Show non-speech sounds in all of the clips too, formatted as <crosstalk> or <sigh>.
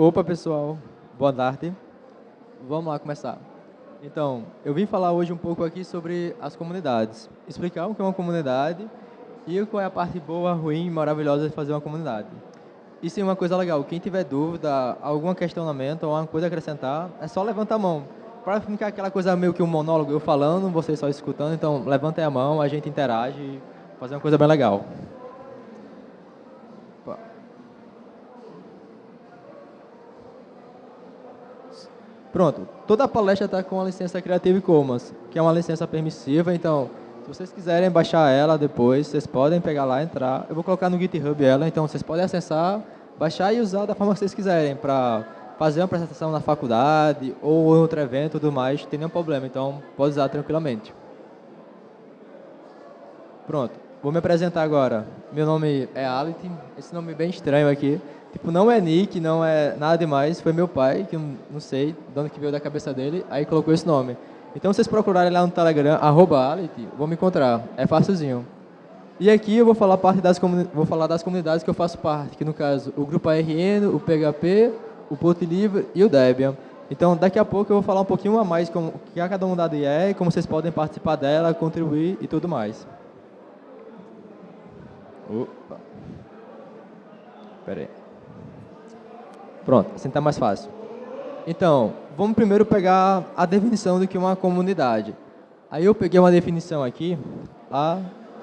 Opa, pessoal. Boa tarde. Vamos lá começar. Então, eu vim falar hoje um pouco aqui sobre as comunidades. Explicar o que é uma comunidade e qual é a parte boa, ruim e maravilhosa de fazer uma comunidade. Isso é uma coisa legal. Quem tiver dúvida, algum questionamento ou alguma coisa a acrescentar, é só levantar a mão. Para ficar aquela coisa meio que um monólogo, eu falando, vocês só escutando, então levantem a mão, a gente interage e fazer uma coisa bem legal. Pronto, toda a palestra está com a licença Creative Commons, que é uma licença permissiva, então, se vocês quiserem baixar ela depois, vocês podem pegar lá, entrar. Eu vou colocar no GitHub ela, então vocês podem acessar, baixar e usar da forma que vocês quiserem, para fazer uma apresentação na faculdade ou outro evento e tudo mais, não tem nenhum problema, então pode usar tranquilamente. Pronto, vou me apresentar agora. Meu nome é Alit, esse nome é bem estranho aqui. Tipo, não é nick, não é nada demais. Foi meu pai, que eu não sei de que veio da cabeça dele, aí colocou esse nome. Então, vocês procurarem lá no Telegram, arroba vão me encontrar. É facilzinho. E aqui eu vou falar, parte das vou falar das comunidades que eu faço parte, que no caso, o Grupo ARN, o PHP, o Porto Livre e o Debian. Então, daqui a pouco eu vou falar um pouquinho a mais como que a cada comunidade é, como vocês podem participar dela, contribuir e tudo mais. Opa. Espera aí. Pronto, assim está mais fácil. Então, vamos primeiro pegar a definição do que uma comunidade. Aí eu peguei uma definição aqui, lá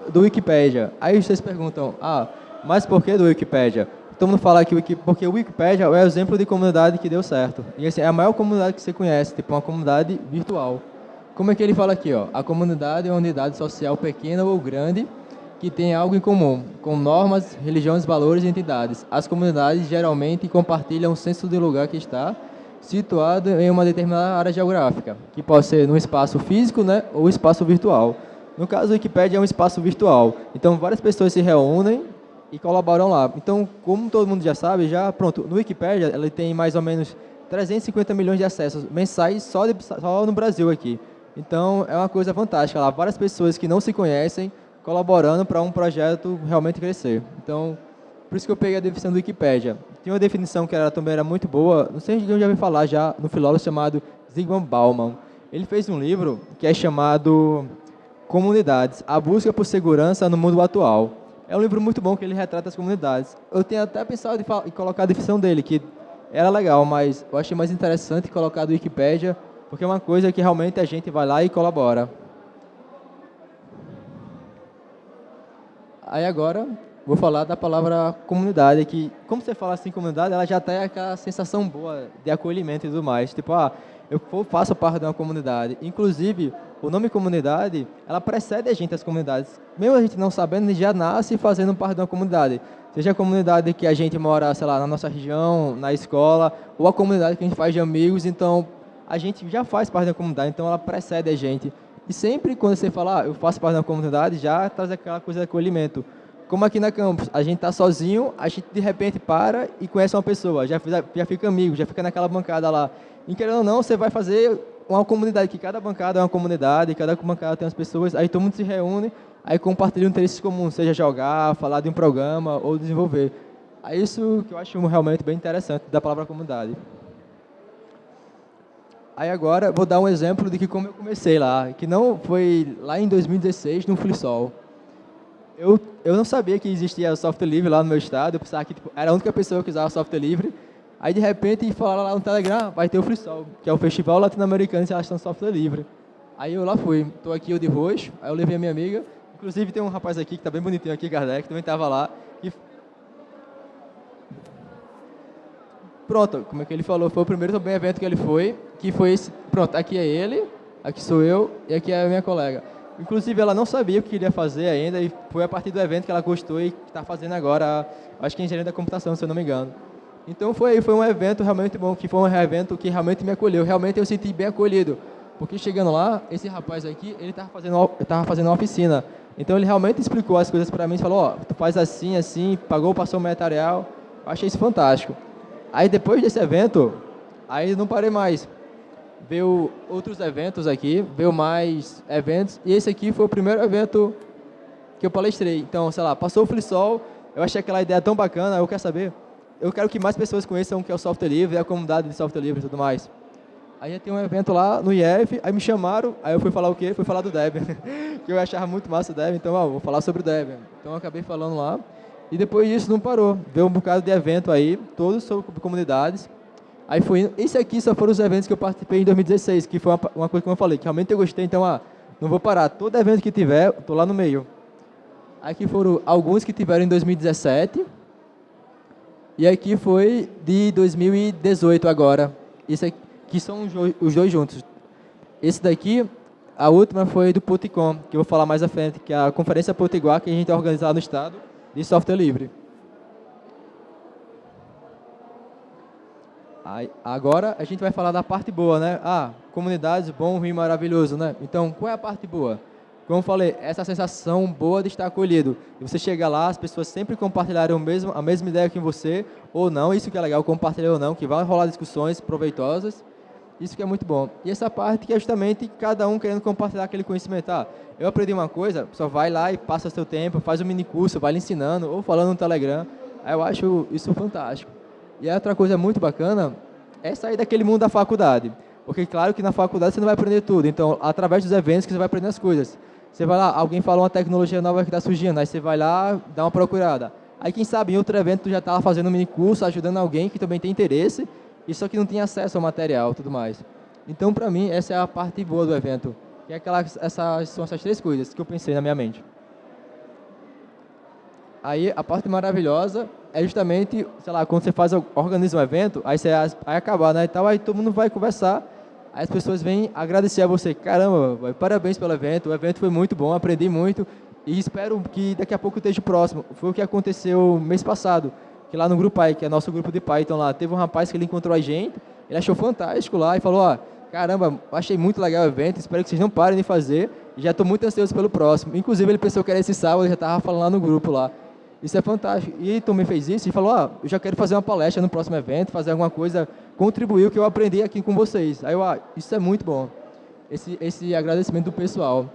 do Wikipedia. Aí vocês perguntam, ah, mas por que do Wikipedia? Todo mundo fala que porque o Wikipedia é o exemplo de comunidade que deu certo. E assim, é a maior comunidade que você conhece, tipo uma comunidade virtual. Como é que ele fala aqui? Ó? A comunidade é uma unidade social pequena ou grande que têm algo em comum, com normas, religiões, valores e entidades. As comunidades geralmente compartilham o senso do lugar que está situado em uma determinada área geográfica, que pode ser no espaço físico né, ou espaço virtual. No caso, o Wikipedia é um espaço virtual, então várias pessoas se reúnem e colaboram lá. Então, como todo mundo já sabe, já pronto, no Wikipedia ele tem mais ou menos 350 milhões de acessos mensais só, de, só no Brasil aqui. Então, é uma coisa fantástica lá. Várias pessoas que não se conhecem colaborando para um projeto realmente crescer. Então, por isso que eu peguei a definição do Wikipedia. Tem uma definição que era, também era muito boa, não sei se eu já ouviu falar já, no filósofo chamado Zygmunt Bauman. Ele fez um livro que é chamado Comunidades, a busca por segurança no mundo atual. É um livro muito bom que ele retrata as comunidades. Eu tinha até pensado em colocar a definição dele, que era legal, mas eu achei mais interessante colocar do Wikipedia, porque é uma coisa que realmente a gente vai lá e colabora. Aí agora vou falar da palavra comunidade, que como você fala assim comunidade, ela já tem aquela sensação boa de acolhimento e tudo mais. Tipo, ah, eu faço parte de uma comunidade. Inclusive, o nome comunidade, ela precede a gente as comunidades. Mesmo a gente não sabendo, já nasce fazendo parte de uma comunidade. Seja a comunidade que a gente mora, sei lá, na nossa região, na escola, ou a comunidade que a gente faz de amigos, então a gente já faz parte da comunidade, então ela precede a gente. E sempre quando você fala, ah, eu faço parte da comunidade, já traz aquela coisa de acolhimento. Como aqui na campus, a gente está sozinho, a gente de repente para e conhece uma pessoa, já, já fica amigo, já fica naquela bancada lá. E querendo ou não, você vai fazer uma comunidade, que cada bancada é uma comunidade, cada bancada tem umas pessoas, aí todo mundo se reúne, aí compartilha interesses comuns, seja jogar, falar de um programa ou desenvolver. É isso que eu acho realmente bem interessante da palavra comunidade. Aí agora vou dar um exemplo de que como eu comecei lá, que não foi lá em 2016 no FreeSol. Eu, eu não sabia que existia software livre lá no meu estado, eu pensava que tipo, era a única pessoa que usava software livre. Aí de repente falaram lá no Telegram, vai ter o FreeSol, que é o Festival Latino-Americano de de Software Livre. Aí eu lá fui, estou aqui eu de roxo, aí eu levei a minha amiga, inclusive tem um rapaz aqui que está bem bonitinho aqui, Kardec, que também estava lá, Pronto, como é que ele falou, foi o primeiro também evento que ele foi, que foi esse, pronto, aqui é ele, aqui sou eu e aqui é a minha colega. Inclusive, ela não sabia o que queria fazer ainda e foi a partir do evento que ela gostou e está fazendo agora, acho que é engenharia da computação, se eu não me engano. Então foi, foi um evento realmente bom, que foi um evento que realmente me acolheu, realmente eu senti bem acolhido. Porque chegando lá, esse rapaz aqui, ele estava fazendo, tava fazendo uma oficina. Então ele realmente explicou as coisas para mim, falou, ó, oh, tu faz assim, assim, pagou, passou o material. Eu achei isso fantástico. Aí depois desse evento, aí não parei mais. Veio outros eventos aqui, veio mais eventos, e esse aqui foi o primeiro evento que eu palestrei. Então, sei lá, passou o FliSol, eu achei aquela ideia tão bacana, eu quero saber, eu quero que mais pessoas conheçam o que é o software livre, a comunidade de software livre e tudo mais. Aí tem um evento lá no IF, aí me chamaram, aí eu fui falar o quê? Fui falar do Debian, <laughs> que eu achava muito massa o Debian, então ó, vou falar sobre o Debian. Então eu acabei falando lá, e depois disso não parou. Veio um bocado de evento aí, todos sobre comunidades. Aí foi. Esse aqui só foram os eventos que eu participei em 2016, que foi uma, uma coisa que eu falei, que realmente eu gostei, então ah, não vou parar. Todo evento que tiver, estou lá no meio. Aqui foram alguns que tiveram em 2017. E aqui foi de 2018 agora. Isso aqui são os dois juntos. Esse daqui, a última foi do Puticom, que eu vou falar mais à frente, que é a Conferência Potiguar que a gente organizado no estado de software livre. Aí, agora a gente vai falar da parte boa, né? Ah, comunidades, bom, ruim, maravilhoso, né? Então, qual é a parte boa? Como eu falei, essa sensação boa de estar acolhido. E você chega lá, as pessoas sempre compartilharam mesmo, a mesma ideia que você, ou não, isso que é legal, compartilhar ou não, que vai rolar discussões proveitosas. Isso que é muito bom. E essa parte que é justamente cada um querendo compartilhar aquele conhecimento. Ah, eu aprendi uma coisa, só vai lá e passa seu tempo, faz um mini curso, vai lhe ensinando, ou falando no Telegram. Eu acho isso fantástico. E outra coisa muito bacana é sair daquele mundo da faculdade. Porque, claro, que na faculdade você não vai aprender tudo. Então, através dos eventos que você vai aprender as coisas. Você vai lá, alguém falou uma tecnologia nova que está surgindo, aí você vai lá, dá uma procurada. Aí, quem sabe, em outro evento, tu já está fazendo um mini curso, ajudando alguém que também tem interesse, e só que não tem acesso ao material e tudo mais. Então, para mim, essa é a parte boa do evento. Que é aquela, essas, são essas três coisas que eu pensei na minha mente. Aí, a parte maravilhosa é justamente, sei lá, quando você faz, organiza um evento, aí você vai acabar, né, e tal, aí todo mundo vai conversar, aí as pessoas vêm agradecer a você, caramba, parabéns pelo evento, o evento foi muito bom, aprendi muito, e espero que daqui a pouco esteja próximo. Foi o que aconteceu mês passado, que lá no Grupo Pai, que é nosso grupo de Python lá, teve um rapaz que ele encontrou a gente, ele achou fantástico lá e falou, ó, caramba, achei muito legal o evento, espero que vocês não parem de fazer, já estou muito ansioso pelo próximo. Inclusive, ele pensou que era esse sábado, já estava falando lá no grupo lá. Isso é fantástico. E também fez isso e falou, ah, eu já quero fazer uma palestra no próximo evento, fazer alguma coisa, contribuir o que eu aprendi aqui com vocês. Aí eu, ah, isso é muito bom, esse, esse agradecimento do pessoal.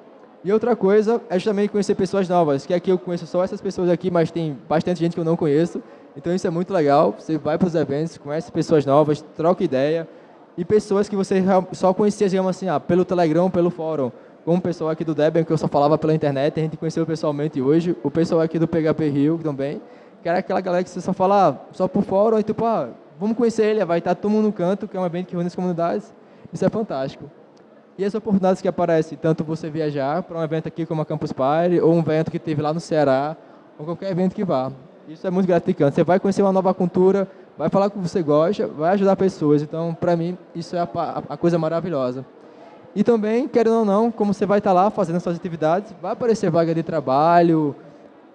E outra coisa é justamente conhecer pessoas novas, que aqui eu conheço só essas pessoas aqui, mas tem bastante gente que eu não conheço. Então isso é muito legal, você vai para os eventos, conhece pessoas novas, troca ideia, e pessoas que você só conhecia, digamos assim, ah, pelo Telegram, pelo fórum com o pessoal aqui do Debian, que eu só falava pela internet, a gente conheceu pessoalmente hoje, o pessoal aqui do PHP Rio também, que era aquela galera que você só fala ah, só por fora, e tipo, ah, vamos conhecer ele, vai estar todo mundo no canto, que é um evento que reúne as comunidades, isso é fantástico. E as oportunidades que aparecem, tanto você viajar para um evento aqui como a Campus Party, ou um evento que teve lá no Ceará, ou qualquer evento que vá. Isso é muito gratificante. Você vai conhecer uma nova cultura, vai falar o que você gosta, vai ajudar pessoas. Então, para mim, isso é a, a coisa maravilhosa. E também, querendo ou não, como você vai estar lá fazendo suas atividades, vai aparecer vaga de trabalho,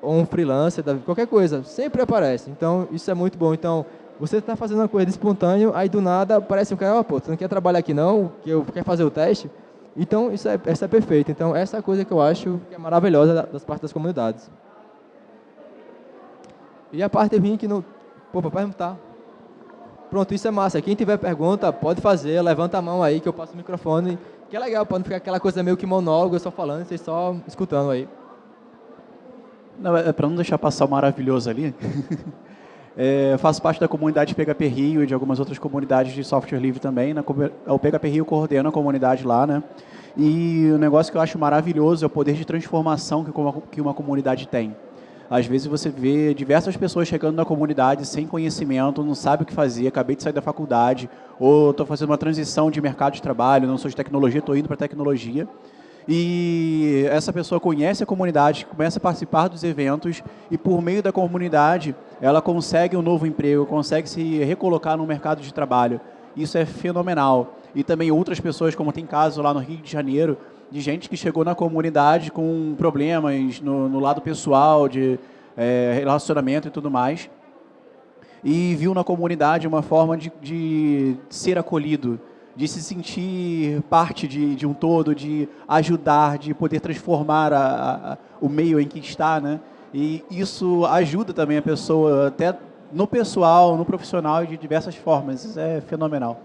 ou um freelancer, qualquer coisa, sempre aparece. Então, isso é muito bom. Então, você está fazendo uma coisa de espontâneo, aí do nada aparece um cara, oh, pô, você não quer trabalhar aqui não, que eu quer fazer o teste? Então, isso é, isso é perfeito. Então, essa é a coisa que eu acho que é maravilhosa das partes das comunidades. E a parte ruim que não... Pô, não está. Pronto, isso é massa. Quem tiver pergunta, pode fazer, levanta a mão aí que eu passo o microfone que é legal, não ficar aquela coisa meio que monólogo, eu só falando, vocês só escutando aí. Não, é, é para não deixar passar o maravilhoso ali. <laughs> é, faço parte da comunidade PHP Rio e de algumas outras comunidades de software livre também. Na, o PHP Rio coordena a comunidade lá, né? E o negócio que eu acho maravilhoso é o poder de transformação que uma, que uma comunidade tem. Às vezes você vê diversas pessoas chegando na comunidade sem conhecimento, não sabe o que fazer, acabei de sair da faculdade, ou estou fazendo uma transição de mercado de trabalho, não sou de tecnologia, estou indo para tecnologia. E essa pessoa conhece a comunidade, começa a participar dos eventos e por meio da comunidade ela consegue um novo emprego, consegue se recolocar no mercado de trabalho. Isso é fenomenal. E também outras pessoas, como tem caso lá no Rio de Janeiro, de gente que chegou na comunidade com problemas no, no lado pessoal, de é, relacionamento e tudo mais, e viu na comunidade uma forma de, de ser acolhido, de se sentir parte de, de, um todo, de ajudar, de poder transformar a, a, o meio em que está, né? E isso ajuda também a pessoa, até no pessoal, no profissional de diversas formas. Isso é fenomenal.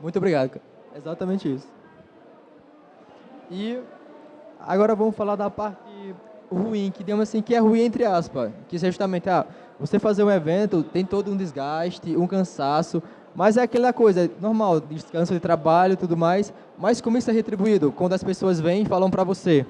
Muito obrigado. Exatamente isso. E agora vamos falar da parte ruim, que digamos assim, que é ruim entre aspas, que é justamente, ah, Você fazer um evento tem todo um desgaste, um cansaço, mas é aquela coisa, normal, descanso de trabalho e tudo mais, mas como isso é retribuído? Quando as pessoas vêm e falam para você,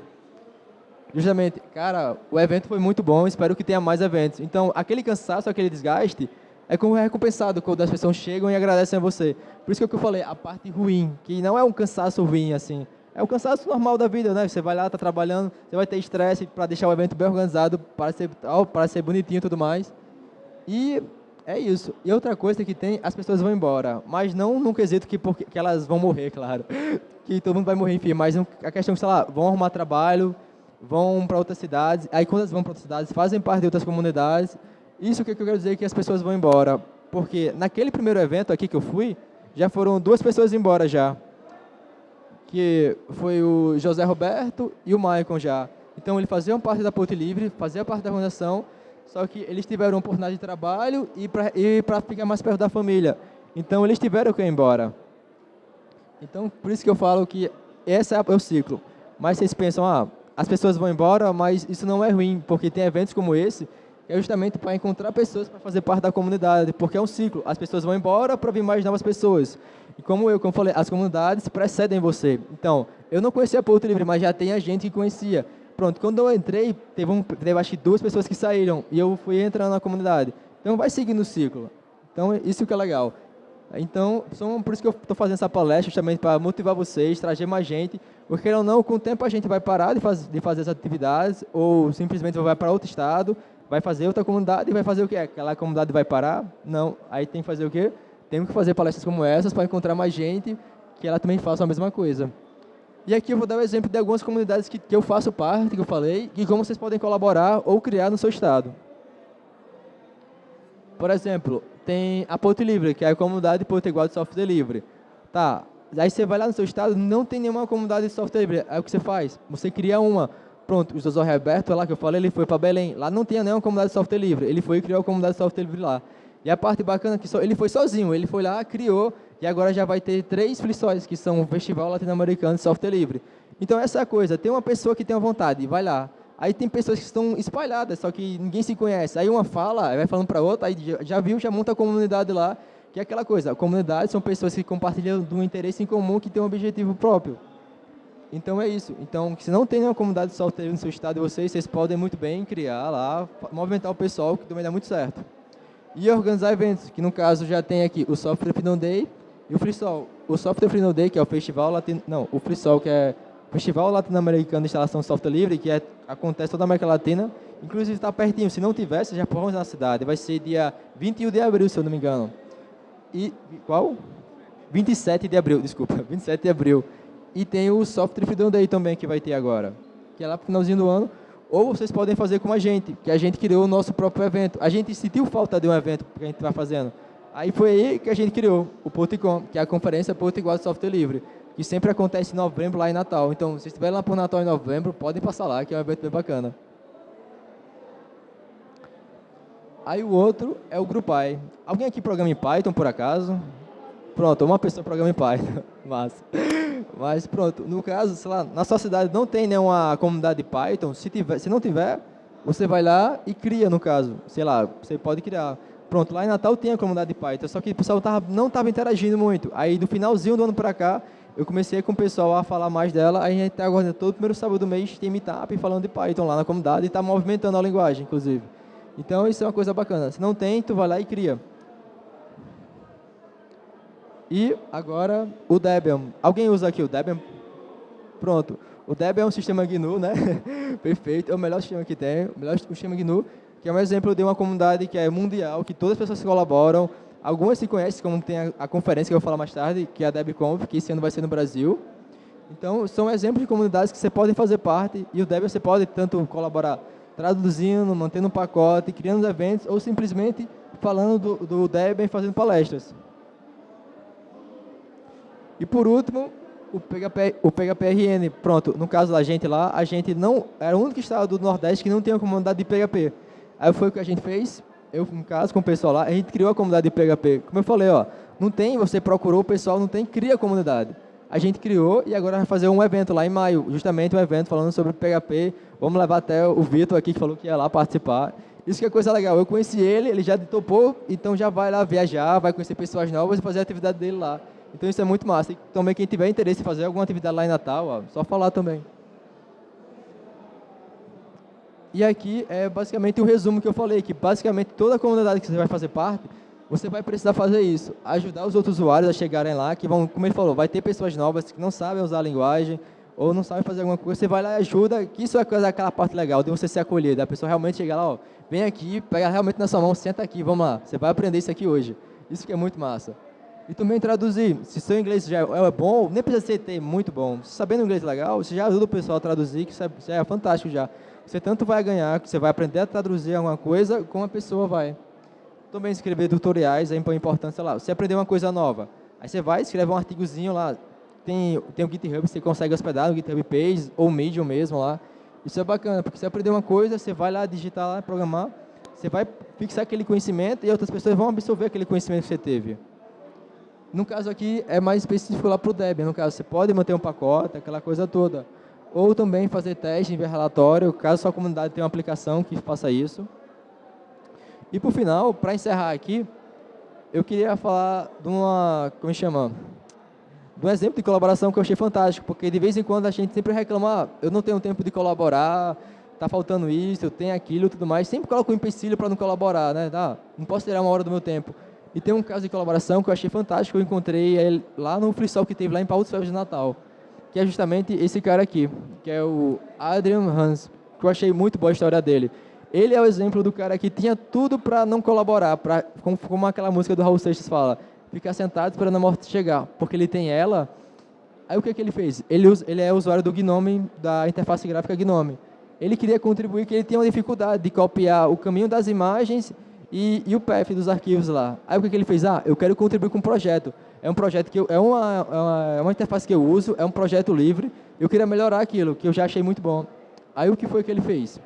justamente, cara, o evento foi muito bom, espero que tenha mais eventos. Então, aquele cansaço, aquele desgaste, é como recompensado quando as pessoas chegam e agradecem a você. Por isso que eu falei, a parte ruim, que não é um cansaço ruim, assim, é o cansaço normal da vida, né? Você vai lá, está trabalhando, você vai ter estresse para deixar o evento bem organizado, para ser, para ser bonitinho e tudo mais. E é isso. E outra coisa que tem, as pessoas vão embora, mas não num quesito que, porque, que elas vão morrer, <laughs> claro. Que todo mundo vai morrer, enfim, mas a questão é sei lá, vão arrumar trabalho, vão para outras cidades, aí quando elas vão para outras cidades, fazem parte de outras comunidades. Isso que eu quero dizer que as pessoas vão embora, porque naquele primeiro evento aqui que eu fui, já foram duas pessoas embora já. Que foi o José Roberto e o Maicon já. Então, eles faziam parte da Ponte Livre, faziam parte da organização, só que eles tiveram oportunidade de trabalho e para ficar mais perto da família. Então, eles tiveram que ir embora. Então, por isso que eu falo que esse é o ciclo. Mas vocês pensam, ah, as pessoas vão embora, mas isso não é ruim, porque tem eventos como esse, é justamente para encontrar pessoas para fazer parte da comunidade, porque é um ciclo. As pessoas vão embora para vir mais novas pessoas. E como eu, como falei, as comunidades precedem você. Então, eu não conhecia Porto Livre, mas já tem a gente que conhecia. Pronto, quando eu entrei, teve, um, teve acho que duas pessoas que saíram, e eu fui entrando na comunidade. Então, vai seguindo o ciclo. Então, isso que é legal. Então, são, por isso que eu estou fazendo essa palestra, justamente para motivar vocês, trazer mais gente, porque ou não, com o tempo a gente vai parar de, faz, de fazer as atividades, ou simplesmente vai para outro estado, vai fazer outra comunidade e vai fazer o quê? Aquela comunidade vai parar? Não. Aí tem que fazer o quê? Temos que fazer palestras como essas para encontrar mais gente que ela também faça a mesma coisa. E aqui eu vou dar o um exemplo de algumas comunidades que, que eu faço parte, que eu falei, e como vocês podem colaborar ou criar no seu estado. Por exemplo, tem a Porto Livre, que é a comunidade Potiguar de Software Livre. Tá, aí você vai lá no seu estado, não tem nenhuma comunidade de software livre. Aí o que você faz? Você cria uma. Pronto, o José Roberto, lá que eu falei, ele foi para Belém. Lá não tinha nenhuma comunidade de software livre. Ele foi e criou a comunidade de software livre lá. E a parte bacana é que só, ele foi sozinho. Ele foi lá, criou, e agora já vai ter três flissóis, que são o Festival Latino-Americano de Software Livre. Então, essa é a coisa. Tem uma pessoa que tem uma vontade, vai lá. Aí tem pessoas que estão espalhadas, só que ninguém se conhece. Aí uma fala, vai falando para outra, aí já viu, já monta a comunidade lá, que é aquela coisa. A comunidade são pessoas que compartilham de um interesse em comum, que tem um objetivo próprio. Então é isso. Então, se não tem uma comunidade de software no seu estado vocês, vocês podem muito bem criar lá, movimentar o pessoal, que também dá muito certo. E organizar eventos, que no caso já tem aqui o Software Freedom Day e o FreeSol. O Software Freedom Day, que é o festival latino... Não, o FreeSol, que é Festival Latino-Americano de Instalação de Software Livre, que é, acontece toda a América Latina. Inclusive está pertinho. Se não tivesse, já podemos na cidade. Vai ser dia 21 de abril, se eu não me engano. E qual? 27 de abril, desculpa. <laughs> 27 de abril. E tem o Software Freedom Day também que vai ter agora, que é lá para o finalzinho do ano. Ou vocês podem fazer como a gente, que a gente criou o nosso próprio evento. A gente sentiu falta de um evento que a gente vai fazendo. Aí foi aí que a gente criou o Porticom, que é a Conferência Portugal de Software Livre, que sempre acontece em novembro lá em Natal. Então, se estiverem lá por Natal em novembro, podem passar lá, que é um evento bem bacana. Aí o outro é o GrupAI. Alguém aqui programa em Python, por acaso? Pronto, uma pessoa programa em Python. <laughs> Massa. Mas pronto, no caso, sei lá, na sua cidade não tem nenhuma comunidade de Python, se, tiver, se não tiver, você vai lá e cria, no caso. Sei lá, você pode criar. Pronto, lá em Natal tem a comunidade de Python, só que o pessoal tava, não estava interagindo muito. Aí, do finalzinho do ano para cá, eu comecei com o pessoal a falar mais dela, aí a gente está agora todo primeiro sábado do mês tem meetup falando de Python lá na comunidade e está movimentando a linguagem, inclusive. Então, isso é uma coisa bacana. Se não tem, tu vai lá e cria. E agora o Debian. Alguém usa aqui o Debian? Pronto. O Debian é um sistema GNU, né? <laughs> Perfeito. É o melhor sistema que tem. O melhor sistema GNU, que é um exemplo de uma comunidade que é mundial, que todas as pessoas colaboram. Algumas se conhecem, como tem a, a conferência que eu vou falar mais tarde, que é a DebConf, que esse ano vai ser no Brasil. Então, são exemplos de comunidades que você pode fazer parte e o Debian você pode tanto colaborar traduzindo, mantendo um pacote, criando eventos ou simplesmente falando do, do Debian e fazendo palestras. E por último, o, PHP, o PHPRN. Pronto, no caso da gente lá, a gente não era o único estado do Nordeste que não tinha comunidade de PHP. Aí foi o que a gente fez, eu no caso com o pessoal lá, a gente criou a comunidade de PHP. Como eu falei, ó, não tem, você procurou o pessoal, não tem, cria a comunidade. A gente criou e agora vai fazer um evento lá em maio, justamente um evento falando sobre PHP. Vamos levar até o Vitor aqui que falou que ia lá participar. Isso que é coisa legal. Eu conheci ele, ele já topou, então já vai lá viajar, vai conhecer pessoas novas e fazer a atividade dele lá. Então isso é muito massa. E também quem tiver interesse em fazer alguma atividade lá em Natal, ó, só falar também. E aqui é basicamente o resumo que eu falei, que basicamente toda a comunidade que você vai fazer parte, você vai precisar fazer isso, ajudar os outros usuários a chegarem lá, que vão, como ele falou, vai ter pessoas novas que não sabem usar a linguagem, ou não sabem fazer alguma coisa, você vai lá e ajuda, que isso é aquela parte legal, de você ser acolhido, a pessoa realmente chegar lá, ó, vem aqui, pega realmente na sua mão, senta aqui, vamos lá, você vai aprender isso aqui hoje. Isso que é muito massa. E também traduzir, se seu inglês já é bom, nem precisa ser ter muito bom, sabendo inglês legal, você já ajuda o pessoal a traduzir, que é, é fantástico já. Você tanto vai ganhar, que você vai aprender a traduzir alguma coisa, como a pessoa vai. Também escrever tutoriais é importante, sei lá, você aprender uma coisa nova, aí você vai, escreve um artigozinho lá, tem, tem o GitHub, você consegue hospedar no GitHub Page, ou Medium mesmo lá. Isso é bacana, porque você aprender uma coisa, você vai lá digitar lá, programar, você vai fixar aquele conhecimento e outras pessoas vão absorver aquele conhecimento que você teve. No caso aqui, é mais específico lá para o Debian. No caso, você pode manter um pacote, aquela coisa toda. Ou também fazer teste, enviar relatório, caso sua comunidade tenha uma aplicação que faça isso. E, por final, para encerrar aqui, eu queria falar de uma, como chama? De um exemplo de colaboração que eu achei fantástico, porque de vez em quando a gente sempre reclama, ah, eu não tenho tempo de colaborar, está faltando isso, eu tenho aquilo, tudo mais. Sempre coloco um empecilho para não colaborar, né? Ah, não posso tirar uma hora do meu tempo. E tem um caso de colaboração que eu achei fantástico, eu encontrei lá no freestyle que teve lá em Paulo dos de Natal, que é justamente esse cara aqui, que é o Adrian Hans, que eu achei muito boa a história dele. Ele é o exemplo do cara que tinha tudo para não colaborar, pra, como, como aquela música do Raul Seixas fala, ficar sentado esperando a morte chegar, porque ele tem ela. Aí o que, que ele fez? Ele, ele é usuário do Gnome, da interface gráfica Gnome. Ele queria contribuir, que ele tinha uma dificuldade de copiar o caminho das imagens e, e o path dos arquivos lá. Aí o que, que ele fez? Ah, eu quero contribuir com um projeto. É um projeto que eu, é, uma, é, uma, é uma interface que eu uso, é um projeto livre. Eu queria melhorar aquilo, que eu já achei muito bom. Aí o que foi que ele fez?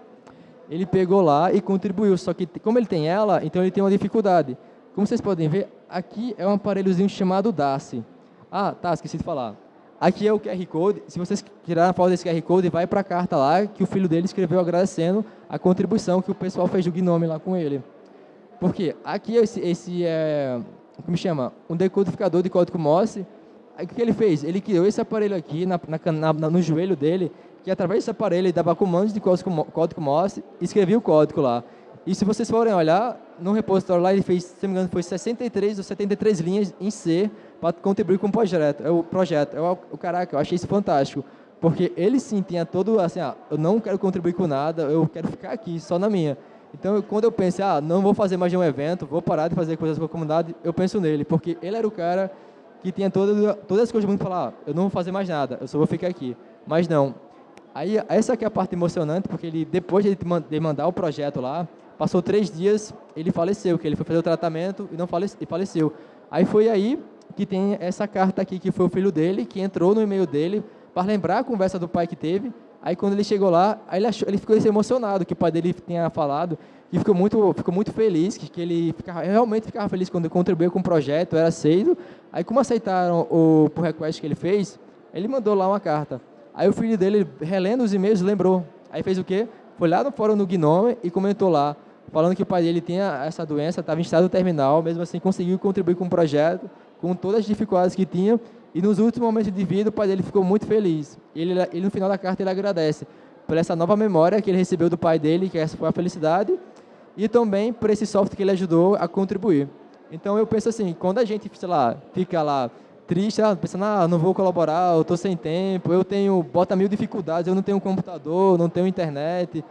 ele pegou lá e contribuiu, só que como ele tem ela, então ele tem uma dificuldade. Como vocês podem ver, aqui é um aparelhozinho chamado DASI. Ah, tá, esqueci de falar. Aqui é o QR Code, se vocês tirarem a foto desse QR Code, vai para a carta lá que o filho dele escreveu agradecendo a contribuição que o pessoal fez do Gnome lá com ele. Porque aqui esse, esse é, como chama? Um decodificador de código Morse. Aí, o que ele fez? Ele criou esse aparelho aqui na, na, na, no joelho dele que através desse aparelho ele dava comandos de código, código Morse e escrevia o código lá. E se vocês forem olhar, no repositório lá ele fez, se não me engano, foi 63 ou 73 linhas em C para contribuir com o projeto. É o projeto. Eu, o caraca, eu achei isso fantástico. Porque ele sim tinha todo assim, ah, eu não quero contribuir com nada, eu quero ficar aqui, só na minha. Então, quando eu pensei, ah, não vou fazer mais de um evento, vou parar de fazer coisas com a comunidade, eu penso nele, porque ele era o cara que tinha todas, todas as coisas do mundo falar, ah, eu não vou fazer mais nada, eu só vou ficar aqui. Mas não, Aí, essa aqui é a parte emocionante, porque ele, depois de ele mandar o projeto lá, passou três dias, ele faleceu, que ele foi fazer o tratamento e não faleceu, e faleceu. Aí foi aí que tem essa carta aqui, que foi o filho dele, que entrou no e-mail dele para lembrar a conversa do pai que teve. Aí quando ele chegou lá, aí ele, achou, ele ficou emocionado que o pai dele tinha falado, e ficou muito, ficou muito feliz, que, que ele ficava, realmente ficava feliz quando contribuiu com o projeto, era aceito. Aí como aceitaram o pull request que ele fez, ele mandou lá uma carta. Aí o filho dele, relendo os e-mails, lembrou. Aí fez o quê? Foi lá no fórum do Gnome e comentou lá, falando que o pai dele tinha essa doença, estava em estado terminal, mesmo assim conseguiu contribuir com o projeto, com todas as dificuldades que tinha, e nos últimos momentos de vida o pai dele ficou muito feliz. Ele, ele no final da carta ele agradece por essa nova memória que ele recebeu do pai dele, que essa foi a felicidade, e também por esse software que ele ajudou a contribuir. Então eu penso assim, quando a gente, sei lá, fica lá triste, ah, pensando, ah, não vou colaborar, eu estou sem tempo, eu tenho, bota mil dificuldades, eu não tenho computador, não tenho internet.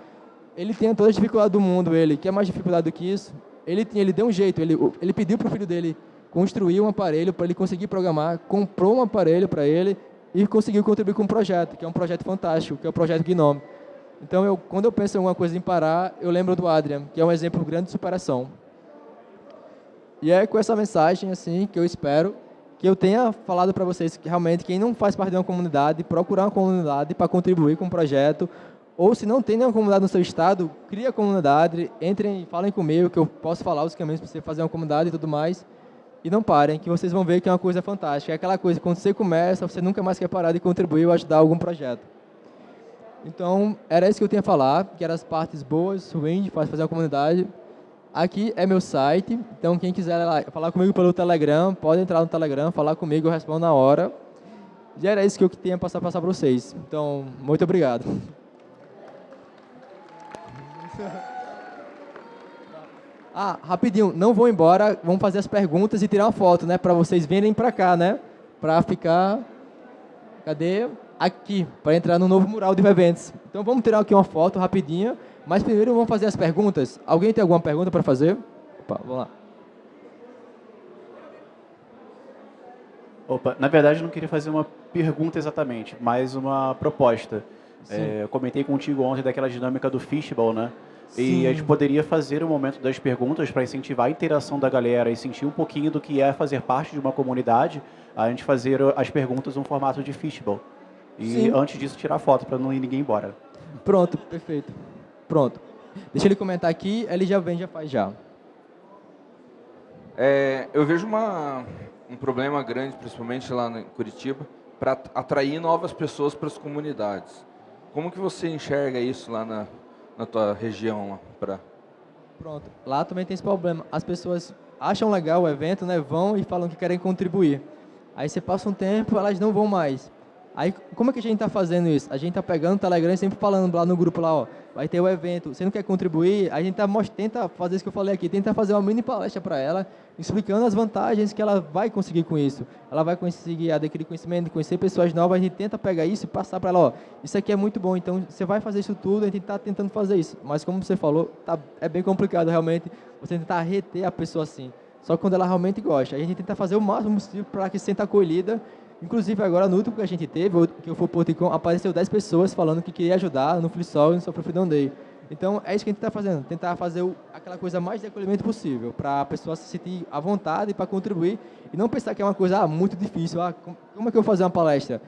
Ele tem todas as dificuldades do mundo, ele. Quer mais dificuldade do que isso? Ele, ele deu um jeito, ele, ele pediu para o filho dele construir um aparelho para ele conseguir programar, comprou um aparelho para ele e conseguiu contribuir com um projeto, que é um projeto fantástico, que é o projeto Gnome. Então, eu, quando eu penso em alguma coisa em parar, eu lembro do Adrian, que é um exemplo grande de superação. E é com essa mensagem assim que eu espero que eu tenha falado para vocês que realmente quem não faz parte de uma comunidade, procurar uma comunidade para contribuir com o um projeto, ou se não tem nenhuma comunidade no seu estado, cria a comunidade, entrem, falem comigo, que eu posso falar os caminhos para você fazer uma comunidade e tudo mais, e não parem, que vocês vão ver que é uma coisa fantástica. É aquela coisa, quando você começa, você nunca mais quer parar de contribuir ou ajudar algum projeto. Então, era isso que eu tinha a falar, que eram as partes boas, ruins, de fazer a comunidade. Aqui é meu site, então quem quiser falar comigo pelo Telegram, pode entrar no Telegram, falar comigo, eu respondo na hora. E era isso que eu tinha para passar para vocês. Então, muito obrigado. <laughs> Ah, rapidinho, não vou embora, vamos fazer as perguntas e tirar uma foto, né? Para vocês virem para cá, né? Para ficar... Cadê? Aqui, para entrar no novo mural de eventos. Então vamos tirar aqui uma foto rapidinha, mas primeiro vamos fazer as perguntas. Alguém tem alguma pergunta para fazer? Opa, vamos lá. Opa, na verdade eu não queria fazer uma pergunta exatamente, mas uma proposta. É, eu comentei contigo ontem daquela dinâmica do fishbowl, né? Sim. E a gente poderia fazer o momento das perguntas para incentivar a interação da galera e sentir um pouquinho do que é fazer parte de uma comunidade, a gente fazer as perguntas no formato de fishbowl. E Sim. antes disso, tirar foto para não ir ninguém embora. Pronto, perfeito. Pronto. Deixa ele comentar aqui, ele já vem, já faz já. É, eu vejo uma, um problema grande, principalmente lá em Curitiba, para atrair novas pessoas para as comunidades. Como que você enxerga isso lá na, na tua região? Lá, pra... Pronto, lá também tem esse problema. As pessoas acham legal o evento, né, vão e falam que querem contribuir. Aí você passa um tempo, elas não vão mais. Aí, como é que a gente está fazendo isso? A gente está pegando o Telegram e sempre falando lá no grupo lá, ó, vai ter o evento, você não quer contribuir? A gente tá, tenta fazer isso que eu falei aqui, tenta fazer uma mini palestra para ela, explicando as vantagens que ela vai conseguir com isso. Ela vai conseguir adquirir conhecimento, conhecer pessoas novas, a gente tenta pegar isso e passar para ela, ó, isso aqui é muito bom, então você vai fazer isso tudo, a gente está tentando fazer isso. Mas como você falou, tá, é bem complicado realmente você tentar reter a pessoa assim. Só quando ela realmente gosta. A gente tenta fazer o máximo possível para que se sinta acolhida Inclusive, agora, no último que a gente teve, que eu fui Porticom, apareceu 10 pessoas falando que queria ajudar no FreeSol e no Software Freedom Day. Então, é isso que a gente está fazendo, tentar fazer o, aquela coisa mais de acolhimento possível, para a pessoa se sentir à vontade para contribuir e não pensar que é uma coisa ah, muito difícil. Ah, como é que eu vou fazer uma palestra?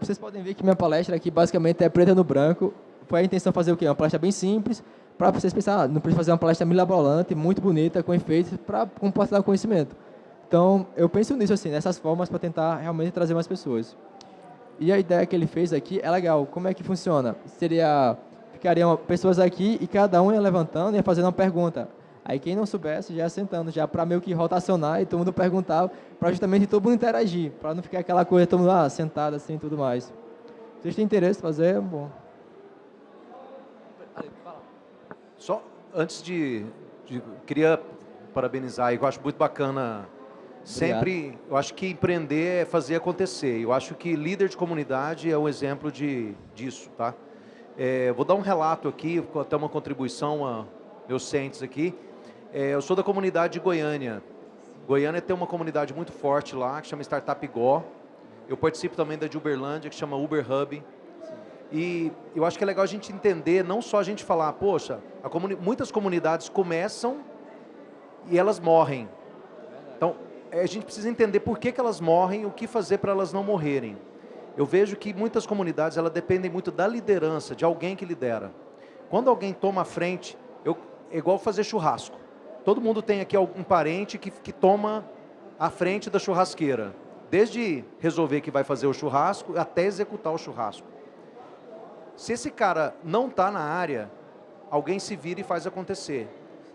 Vocês podem ver que minha palestra aqui basicamente é preta no branco. Foi a intenção fazer o quê? Uma palestra bem simples, para vocês pensar, ah, não precisa fazer uma palestra milabolante, muito bonita, com efeitos, para compartilhar conhecimento. Então, eu penso nisso, assim, nessas formas para tentar realmente trazer mais pessoas. E a ideia que ele fez aqui é legal. Como é que funciona? Seria, ficariam pessoas aqui e cada um ia levantando e ia fazendo uma pergunta. Aí quem não soubesse já sentando, já para meio que rotacionar e todo mundo perguntava, para justamente todo mundo interagir, para não ficar aquela coisa todo mundo ah, sentado assim e tudo mais. Vocês têm interesse em fazer? Bom. Só antes de, de queria parabenizar, eu acho muito bacana Sempre, eu acho que empreender é fazer acontecer. Eu acho que líder de comunidade é um exemplo de, disso, tá? É, vou dar um relato aqui, até uma contribuição a meus cientes aqui. É, eu sou da comunidade de Goiânia. Goiânia tem uma comunidade muito forte lá, que chama Startup Go. Eu participo também da de Uberlândia, que chama Uber Hub. E eu acho que é legal a gente entender, não só a gente falar, poxa, comuni muitas comunidades começam e elas morrem. Então, a gente precisa entender por que, que elas morrem, o que fazer para elas não morrerem. Eu vejo que muitas comunidades elas dependem muito da liderança, de alguém que lidera. Quando alguém toma a frente, eu, é igual fazer churrasco. Todo mundo tem aqui algum parente que, que toma a frente da churrasqueira. Desde resolver que vai fazer o churrasco até executar o churrasco. Se esse cara não está na área, alguém se vira e faz acontecer.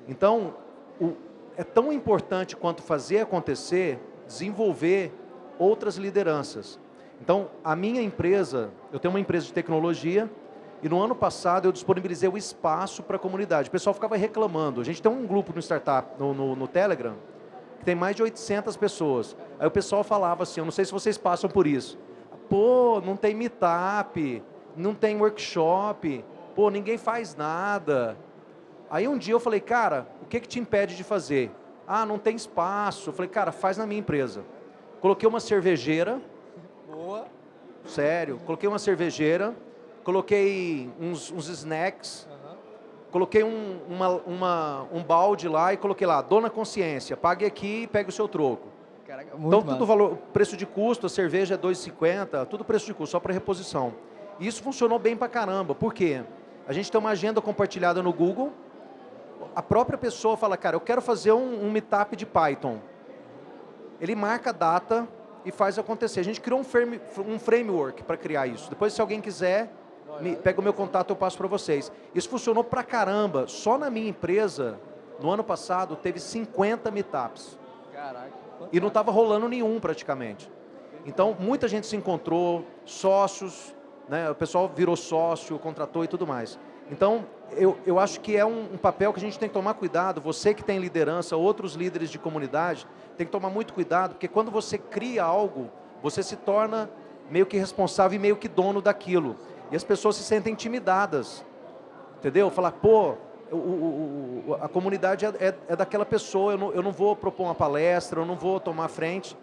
Então, o, é tão importante quanto fazer acontecer, desenvolver outras lideranças. Então, a minha empresa, eu tenho uma empresa de tecnologia, e no ano passado eu disponibilizei o espaço para a comunidade. O pessoal ficava reclamando. A gente tem um grupo no startup, no, no, no, Telegram, que tem mais de 800 pessoas. Aí o pessoal falava assim, eu não sei se vocês passam por isso. Pô, não tem meetup, não tem workshop, pô, ninguém faz nada. Aí um dia eu falei, cara, o que, que te impede de fazer? Ah, não tem espaço. Eu falei, cara, faz na minha empresa. Coloquei uma cervejeira. Boa. Sério, coloquei uma cervejeira, coloquei uns, uns snacks, uhum. coloquei um, uma, uma, um balde lá e coloquei lá, dona consciência, pague aqui e pegue o seu troco. Caraca, então, tudo valor, preço de custo, a cerveja é 2,50, tudo preço de custo, só para reposição. E isso funcionou bem para caramba. Por quê? A gente tem uma agenda compartilhada no Google, a própria pessoa fala, cara, eu quero fazer um, um meetup de Python. Ele marca a data e faz acontecer. A gente criou um, frame, um framework para criar isso. Depois, se alguém quiser, me, pega o meu contato, eu passo para vocês. Isso funcionou pra caramba. Só na minha empresa, no ano passado, teve 50 meetups. Caraca. E não estava rolando nenhum praticamente. Então, muita gente se encontrou, sócios, né, o pessoal virou sócio, contratou e tudo mais. Então, eu, eu acho que é um, um, papel que a gente tem que tomar cuidado. Você que tem liderança, outros líderes de comunidade, tem que tomar muito cuidado, porque quando você cria algo, você se torna meio que responsável e meio que dono daquilo. E as pessoas se sentem intimidadas. Entendeu? Falar, pô, o, o, o, a comunidade é, é, é, daquela pessoa, eu não, eu não vou propor uma palestra, eu não vou tomar frente.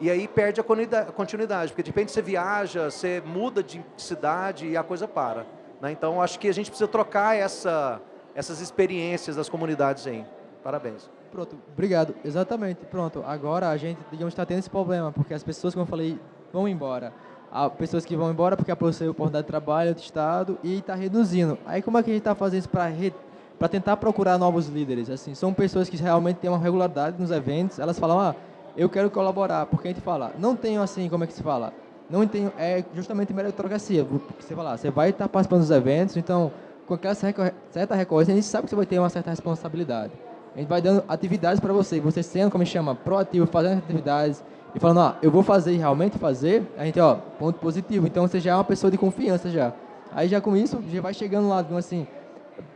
E aí perde a continuidade, porque de repente você viaja, você muda de cidade e a coisa para. Né? Então, acho que a gente precisa trocar essa, essas experiências das comunidades aí. Parabéns. Pronto, obrigado. Exatamente, pronto. Agora a gente, digamos, está tendo esse problema, porque as pessoas, como eu falei, vão embora. Há pessoas que vão embora porque apareceu oportunidade de trabalho do Estado e está reduzindo. Aí como é que a gente está fazendo isso para re... para tentar procurar novos líderes? Assim, são pessoas que realmente têm uma regularidade nos eventos, elas falam, ah, eu quero colaborar, porque a gente fala, não tenho assim, como é que se fala? Não tenho, é justamente meritocracia. Você vai lá, você vai estar participando dos eventos, então, com aquela certa recorrência, a gente sabe que você vai ter uma certa responsabilidade. A gente vai dando atividades para você, você sendo, como a gente chama, proativo, fazendo atividades, e falando, ó, eu vou fazer e realmente fazer, a gente, ó, ponto positivo. Então, você já é uma pessoa de confiança já. Aí, já com isso, já vai chegando lá, assim,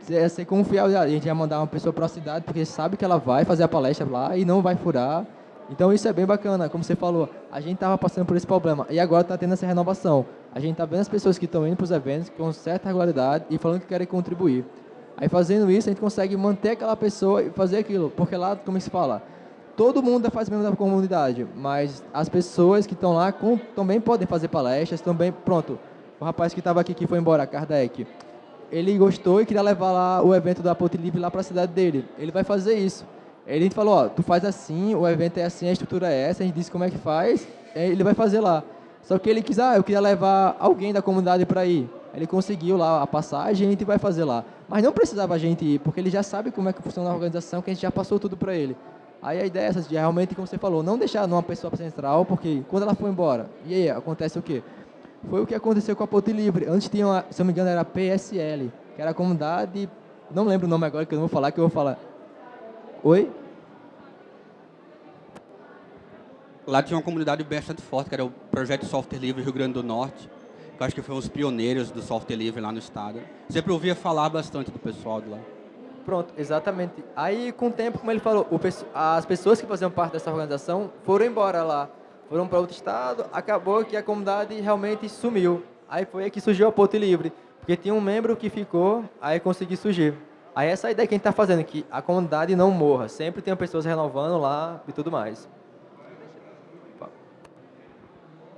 é ser confiável, a gente vai mandar uma pessoa para a cidade, porque sabe que ela vai fazer a palestra lá e não vai furar, então isso é bem bacana, como você falou, a gente estava passando por esse problema e agora está tendo essa renovação. A gente está vendo as pessoas que estão indo para os eventos com certa regularidade e falando que querem contribuir. Aí fazendo isso, a gente consegue manter aquela pessoa e fazer aquilo, porque lá, como se fala, todo mundo faz membro da comunidade, mas as pessoas que estão lá com, também podem fazer palestras, também, pronto, o rapaz que estava aqui, que foi embora, Kardec, ele gostou e queria levar lá o evento da Ponte Livre lá para a cidade dele. Ele vai fazer isso. Ele falou, ó, tu faz assim, o evento é assim, a estrutura é essa, a gente disse como é que faz, ele vai fazer lá. Só que ele quis, ah, eu queria levar alguém da comunidade para ir. Ele conseguiu lá a passagem, a gente vai fazer lá. Mas não precisava a gente ir, porque ele já sabe como é que funciona a organização, que a gente já passou tudo para ele. Aí a ideia é essa, de realmente, como você falou, não deixar numa pessoa central, porque quando ela for embora, e aí acontece o quê? Foi o que aconteceu com a Ponte Livre. Antes tinha, uma, se não me engano, era PSL, que era a comunidade, não lembro o nome agora, que eu não vou falar, que eu vou falar Oi? Lá tinha uma comunidade bastante forte, que era o Projeto Software Livre Rio Grande do Norte, que eu acho que foi um dos pioneiros do software livre lá no estado. Sempre ouvia falar bastante do pessoal de lá. Pronto, exatamente. Aí, com o tempo, como ele falou, o, as pessoas que faziam parte dessa organização foram embora lá, foram para outro estado, acabou que a comunidade realmente sumiu. Aí foi aí que surgiu a Ponte Livre, porque tinha um membro que ficou, aí conseguiu surgir. Aí essa é a ideia que a gente está fazendo, que a comunidade não morra. Sempre tem pessoas renovando lá e tudo mais.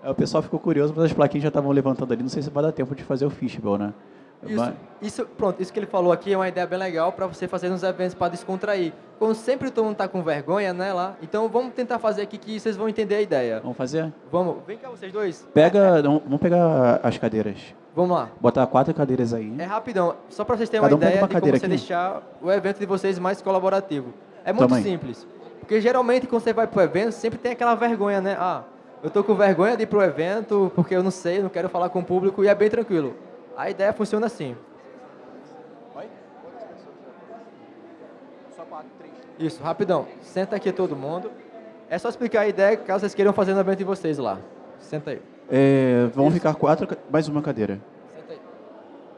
É, o pessoal ficou curioso, mas as plaquinhas já estavam levantando ali. Não sei se vai dar tempo de fazer o fishbowl, né? Isso, mas... isso, pronto, isso que ele falou aqui é uma ideia bem legal para você fazer nos eventos para descontrair. Como sempre todo mundo está com vergonha, né, lá. Então vamos tentar fazer aqui que vocês vão entender a ideia. Vamos fazer? Vamos. Vem cá vocês dois. Pega, vamos pegar as cadeiras. Vamos lá. Botar quatro cadeiras aí. É rapidão, só para vocês terem Cada uma um ideia uma de como você aqui. deixar o evento de vocês mais colaborativo. É muito Também. simples. Porque geralmente quando você vai para o evento, sempre tem aquela vergonha, né? Ah, eu tô com vergonha de ir para o evento porque eu não sei, não quero falar com o público e é bem tranquilo. A ideia funciona assim. Oi? Só quatro, três. Isso, rapidão. Senta aqui todo mundo. É só explicar a ideia caso vocês queiram fazer no evento de vocês lá. Senta aí. É, vão Isso. ficar quatro, mais uma cadeira.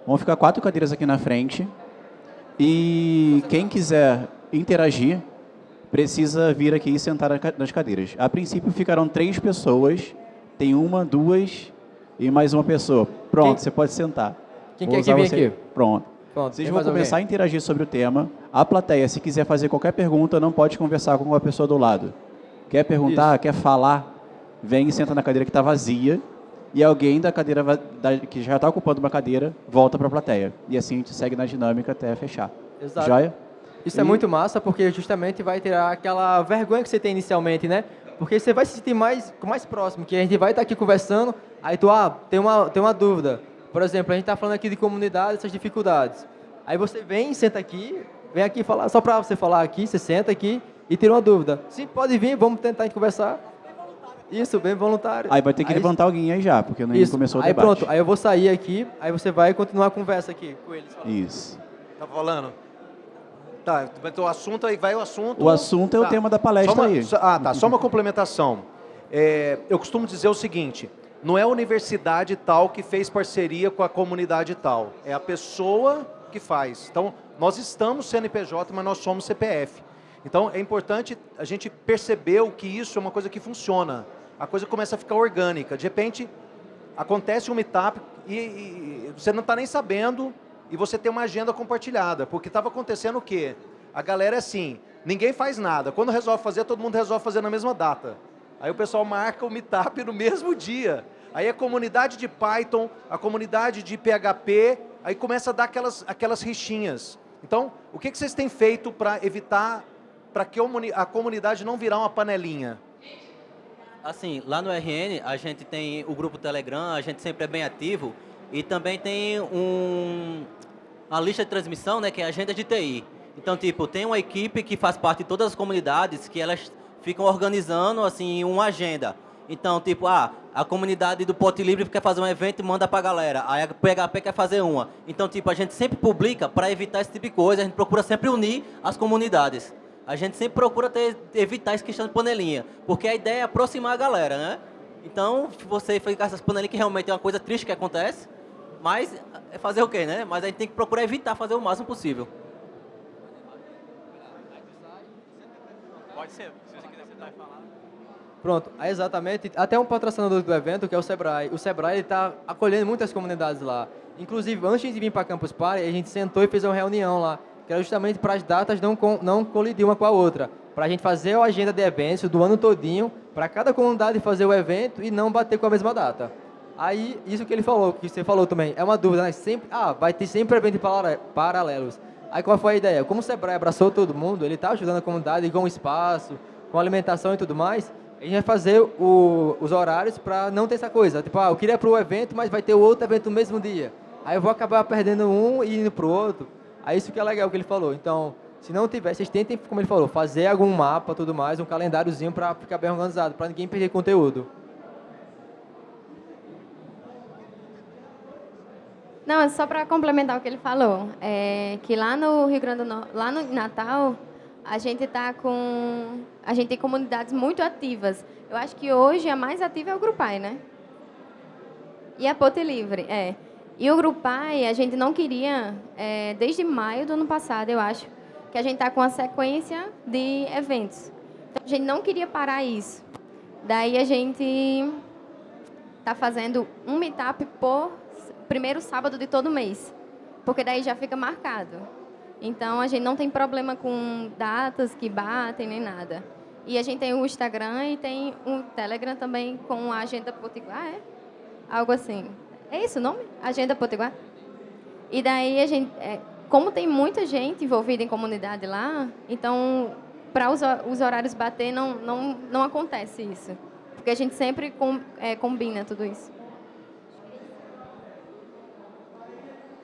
Vão ficar quatro cadeiras aqui na frente. E quem quiser interagir, precisa vir aqui e sentar nas cadeiras. A princípio ficarão três pessoas. Tem uma, duas e mais uma pessoa. Pronto, quem? você pode sentar. Quem Vou quer que vem aqui? Pronto. Pronto. Vocês vão começar alguém? a interagir sobre o tema. A plateia, se quiser fazer qualquer pergunta, não pode conversar com a pessoa do lado. Quer perguntar, Isso. quer falar, vem e senta na cadeira que está vazia e alguém da cadeira da, que já está ocupando uma cadeira volta para a plateia. E assim a gente segue na dinâmica até fechar. Exato. Joia? Isso é e... é muito massa porque justamente vai tirar aquela vergonha que você tem inicialmente, né? Porque você vai se sentir mais, mais próximo, que a gente vai estar tá aqui conversando, aí tu, ah, tem uma, tem uma dúvida. Por exemplo, a gente está falando aqui de comunidade, essas dificuldades. Aí você vem, senta aqui, vem aqui falar, só para você falar aqui, você senta aqui e tira uma dúvida. Sim, pode vir, vamos tentar conversar. Isso, bem voluntário. Aí vai ter que Aí- levantar alguém aí já, porque não Isso. começou o aí debate. pronto, aí eu vou sair aqui, aí você vai continuar a conversa aqui com eles. Isso. Tá falando? Tá, mas o assunto aí vai o assunto. O assunto é o Tá. tema da palestra uma- aí. ah, tá. Só uma complementação. É, eu costumo dizer o seguinte: não é a universidade tal que fez parceria com a comunidade tal. É a pessoa que faz. Então, nós estamos CNPJ, mas nós somos CPF. Então, é importante a gente perceber que isso é uma coisa que funciona. A coisa começa a ficar orgânica. De repente, acontece um meetup e, e você não está nem sabendo e você tem uma agenda compartilhada. Porque estava acontecendo o quê? A galera é assim, ninguém faz nada. Quando resolve fazer, todo mundo resolve fazer na mesma data. Aí o pessoal marca o meetup no mesmo dia. Aí a comunidade de Python, a comunidade de PHP, aí começa a dar aquelas, aquelas rixinhas. Então, o que, que vocês têm feito para evitar, para que a comuni- a comunidade não virar uma panelinha? Assim, lá no RN a gente tem o grupo Telegram, a gente sempre é bem ativo e também tem um, uma lista de transmissão, né, que é a agenda de TI. Então, tipo, tem uma equipe que faz parte de todas as comunidades que elas ficam organizando, assim, uma agenda. Então, tipo, ah, a comunidade do Pote Livre quer fazer um evento e manda pra galera. Aí a PHP quer fazer uma. Então, tipo, a gente sempre publica para evitar esse tipo de coisa. A gente procura sempre unir as comunidades. A gente sempre procura ter, evitar essa questão de panelinha. Porque a ideia é aproximar a galera, né? Então, você ficar essas panelinhas que realmente é uma coisa triste que acontece. Mas é fazer o quê, né? Mas a gente tem que procurar evitar fazer o máximo possível. Pode ser, Pronto, aí exatamente. Até um patrocinador do evento, que é o Sebrae. O Sebrae está acolhendo muitas comunidades lá. Inclusive, antes de vir para Campus Party, a gente sentou e fez uma reunião lá, que era justamente para as datas não, não colidir uma com a outra. Para a gente fazer a agenda de eventos do ano todinho, para cada comunidade fazer o evento e não bater com a mesma data. Aí, isso que ele falou, que você falou também, é uma dúvida, né? Sempre, ah, vai ter sempre evento para- paralelos. Aí qual foi a ideia? Como o Sebrae abraçou todo mundo, ele está ajudando a comunidade com espaço, com alimentação e tudo mais, a gente vai fazer o- os horários para não ter essa coisa. Tipo, ah, eu queria para o evento, mas vai ter outro evento no mesmo dia. Aí eu vou acabar perdendo um e indo para o outro. Aí isso que é legal que ele falou. Então, se não tiver, vocês tentem, como ele falou, fazer algum mapa tudo mais, um calendáriozinho para ficar bem organizado, para ninguém perder conteúdo. Não, é só para complementar o que ele falou, é que lá no Rio Grande do Norte, lá no Natal, a gente tá com, a gente tem comunidades muito ativas. Eu acho que hoje a mais ativa é o Grupai, né? E a Pote Livre, é. E o Grupai, a gente não queria, é, desde maio do ano passado, eu acho, que a gente tá com uma sequência de eventos. Então a gente não queria parar isso. Daí a gente tá fazendo um meetup por primeiro sábado de todo mês, porque daí já fica marcado. Então a gente não tem problema com datas que batem nem nada. E a gente tem o Instagram e tem um Telegram também com a Agenda Potiguar, é? Algo assim. É isso o nome? Agenda Potiguar? E daí a gente, é, como tem muita gente envolvida em comunidade lá, então para os, os horários bater não, não, não acontece isso. Porque a gente sempre com, é, combina tudo isso.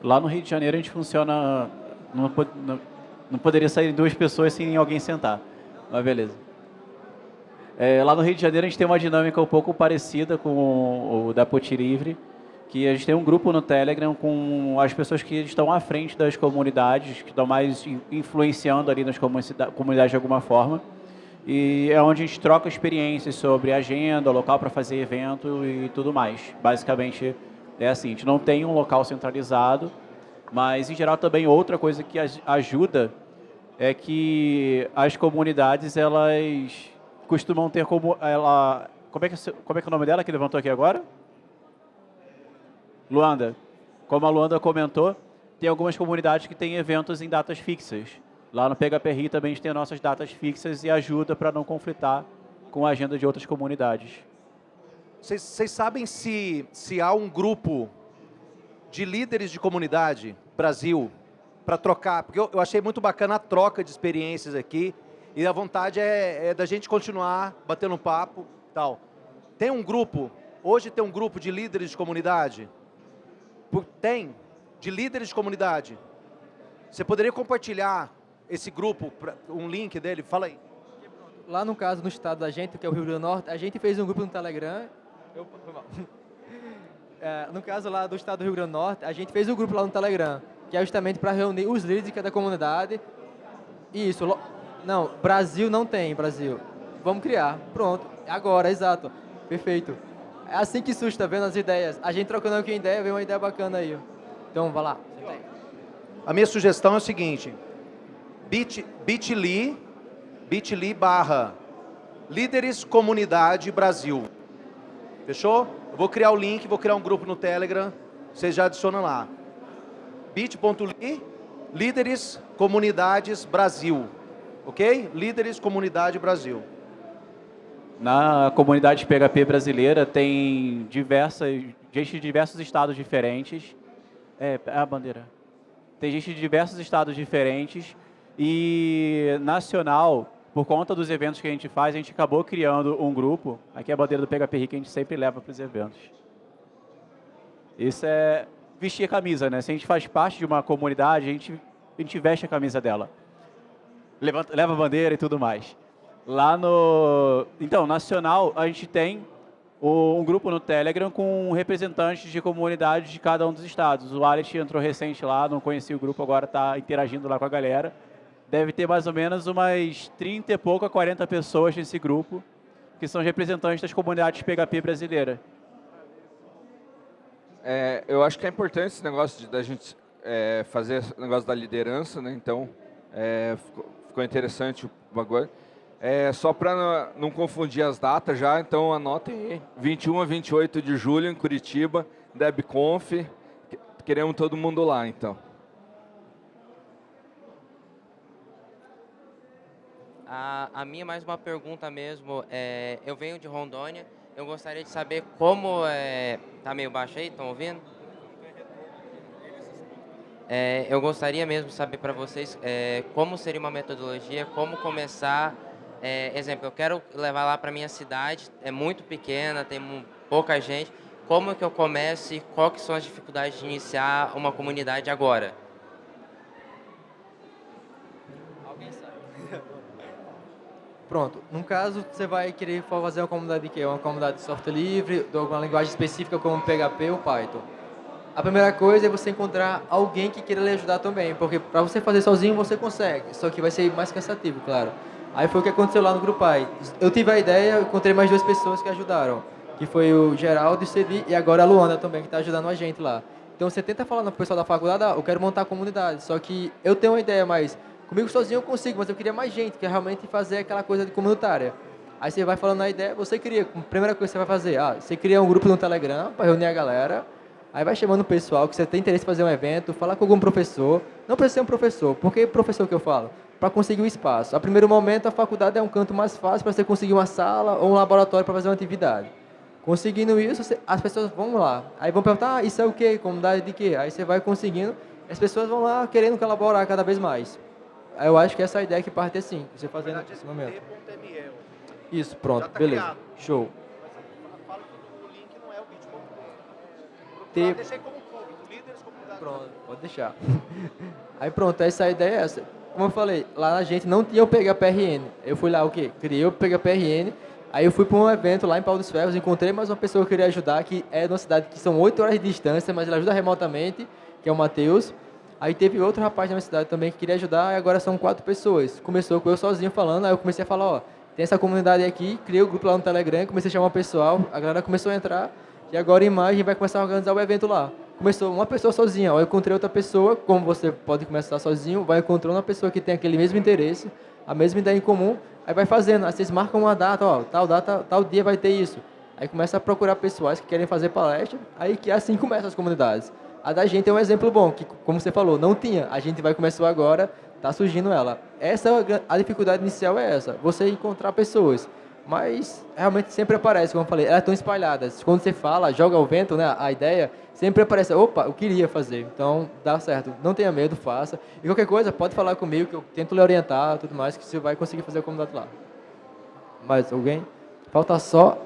Lá no Rio de Janeiro a gente funciona. Não, não- não poderia sair duas pessoas sem alguém sentar. Mas beleza. É, lá no Rio de Janeiro a gente tem uma dinâmica um pouco parecida com o, da Poti Livre, que a gente tem um grupo no Telegram com as pessoas que estão à frente das comunidades, que estão mais in- influenciando ali nas comunida- comunidades de alguma forma. E é onde a gente troca experiências sobre agenda, local para fazer evento e tudo mais. Basicamente é assim, a gente não tem um local centralizado, mas em geral também outra coisa que aj- ajuda é que as comunidades elas costumam ter como ela como é que se- como é que é o nome dela que levantou aqui agora? Luanda. Como a Luanda comentou, tem algumas comunidades que têm eventos em datas fixas. Lá no PHPRI também a gente tem nossas datas fixas e ajuda para não conflitar com a agenda de outras comunidades. Vocês sabem se, se há um grupo de líderes de comunidade, Brasil, para trocar? Porque eu, eu achei muito bacana a troca de experiências aqui e a vontade é, é da gente continuar batendo um papo tal. Tem um grupo, hoje tem um grupo de líderes de comunidade? Por- Tem, de líderes de comunidade. Você poderia compartilhar esse grupo, pra- um link dele? Fala aí. lá no caso, no estado da gente, que é o Rio Grande do Norte, a gente fez um grupo no Telegram. Eu, foi mal. <laughs> É, no caso lá do estado do Rio Grande do Norte, a gente fez um grupo lá no Telegram, que é justamente para reunir os líderes de cada comunidade. Isso, lo- não, Brasil não tem, Brasil. Vamos criar, pronto. Agora, exato, perfeito. É assim que tá vendo as ideias. A gente trocando aqui ideia, vem uma ideia bacana aí. Então, vai lá. A minha sugestão é o seguinte, bit- bit.ly, bit.ly barra líderes comunidade Brasil. Fechou? Eu vou criar o link, vou criar um grupo no Telegram, vocês já adicionam lá. bit.ly, líderes comunidades Brasil. Ok? Líderes comunidade Brasil. Na comunidade PHP brasileira tem diversas, gente de diversos estados diferentes. É, a bandeira. Tem gente de diversos estados diferentes e nacional, por conta dos eventos que a gente faz, a gente acabou criando um grupo. Aqui é a bandeira do PHP que a gente sempre leva para os eventos. Isso é vestir a camisa, né? Se a gente faz parte de uma comunidade, a gente, a gente veste a camisa dela. Levanta, leva a bandeira e tudo mais. Lá no... Então, nacional, a gente tem um grupo no Telegram com representantes de comunidades de cada um dos estados. O Alex entrou recente lá, não conhecia o grupo, agora está interagindo lá com a galera. Deve ter mais ou menos umas 30 e pouco a 40 pessoas nesse grupo, que são representantes das comunidades PHP brasileiras. É, eu acho que é importante esse negócio da gente é, fazer esse negócio da liderança, né? Então, é, ficou, ficou interessante o bagulho. É, só para não, confundir as datas já, então anotem aí. 21 a 28 de julho em Curitiba, DebConf. Que- Queremos todo mundo lá, então. A, a minha mais uma pergunta mesmo. É, eu venho de Rondônia. Eu gostaria de saber como é, tá meio baixo aí, estão ouvindo? É, eu gostaria mesmo de saber para vocês é, como seria uma metodologia, como começar. é, exemplo, eu quero levar lá para minha cidade, é muito pequena, tem pouca gente. Como que eu começo e quais são as dificuldades de iniciar uma comunidade agora? Pronto. No caso, você vai querer fazer uma comunidade de quê? Uma comunidade de software livre, de alguma linguagem específica como PHP ou Python. A primeira coisa é você encontrar alguém que queira lhe ajudar também, porque para você fazer sozinho você consegue, só que vai ser mais cansativo, claro. Aí foi o que aconteceu lá no Grupo. Eu tive a ideia, encontrei mais duas pessoas que ajudaram, que foi o Geraldo e o Cedi, e agora a Luana também, que está ajudando a gente lá. Então você tenta falar no pessoal da faculdade, ah, eu quero montar a comunidade, só que eu tenho uma ideia, mas comigo sozinho eu consigo, mas eu queria mais gente, que é realmente fazer aquela coisa de comunitária. Aí você vai falando a ideia, você cria, primeira coisa que você vai fazer, ah, você cria um grupo no Telegram para reunir a galera, aí vai chamando o pessoal que você tem interesse em fazer um evento, falar com algum professor, não precisa ser um professor, por que professor que eu falo? Para conseguir um espaço. A primeiro momento, a faculdade é um canto mais fácil para você conseguir uma sala ou um laboratório para fazer uma atividade. Conseguindo isso, as pessoas vão lá. Aí vão perguntar, ah, isso é o quê? Comunidade de quê? Aí você vai conseguindo, as pessoas vão lá querendo colaborar cada vez mais. Eu acho que essa é a ideia que parte assim, você fazendo nesse momento. Isso, pronto, tá beleza. criado. Show. Fala que o link não é o bit.ly. Te- Deixei como público, líderes comunidade. Pronto, pode deixar. <laughs> Aí pronto, essa ideia é essa. Como eu falei, lá a gente não tinha o PHPRN. Eu fui lá, o quê? Criei o PHPRN. Aí eu fui para um evento lá em Pau dos Ferros, encontrei mais uma pessoa que eu queria ajudar, que é de uma cidade que são 8 horas de distância, mas ele ajuda remotamente, que é o Matheus. Aí teve outro rapaz da minha cidade também que queria ajudar, e agora são quatro pessoas. Começou com eu sozinho falando, aí eu comecei a falar, ó, tem essa comunidade aqui, criei o grupo lá no Telegram, comecei a chamar o pessoal, a galera começou a entrar, e agora em maio a gente vai começar a organizar o evento lá. Começou uma pessoa sozinha, ó, eu encontrei outra pessoa, como você pode começar sozinho, vai encontrando uma pessoa que tem aquele mesmo interesse, a mesma ideia em comum, aí vai fazendo, aí vocês marcam uma data, ó, tal data, tal dia vai ter isso. Aí começa a procurar pessoas que querem fazer palestra, aí que assim começam as comunidades. A da gente é um exemplo bom, que como você falou, não tinha, a gente vai começar agora, tá surgindo ela. Essa a dificuldade inicial é essa, você encontrar pessoas. Mas realmente sempre aparece, como eu falei, elas estão espalhadas. Quando você fala, joga ao vento, né, a ideia, sempre aparece, opa, eu queria fazer. Então, dá certo. Não tenha medo, faça. E qualquer coisa, pode falar comigo, que eu tento lhe orientar, tudo mais, que você vai conseguir fazer a comunidade lá. Mais alguém? Falta só...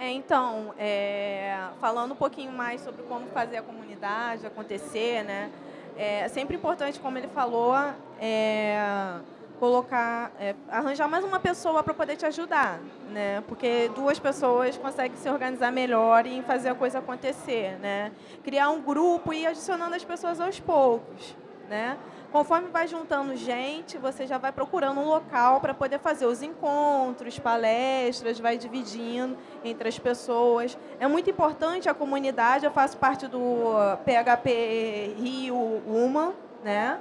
É, então, é, falando um pouquinho mais sobre como fazer a comunidade acontecer, né? É sempre importante, como ele falou, é, colocar, é, arranjar mais uma pessoa para poder te ajudar, né? Porque duas pessoas conseguem se organizar melhor e fazer a coisa acontecer, né? Criar um grupo e ir adicionando as pessoas aos poucos, né? Conforme vai juntando gente, você já vai procurando um local para poder fazer os encontros, palestras, vai dividindo entre as pessoas. É muito importante a comunidade, eu faço parte do PHP Rio Uma, né?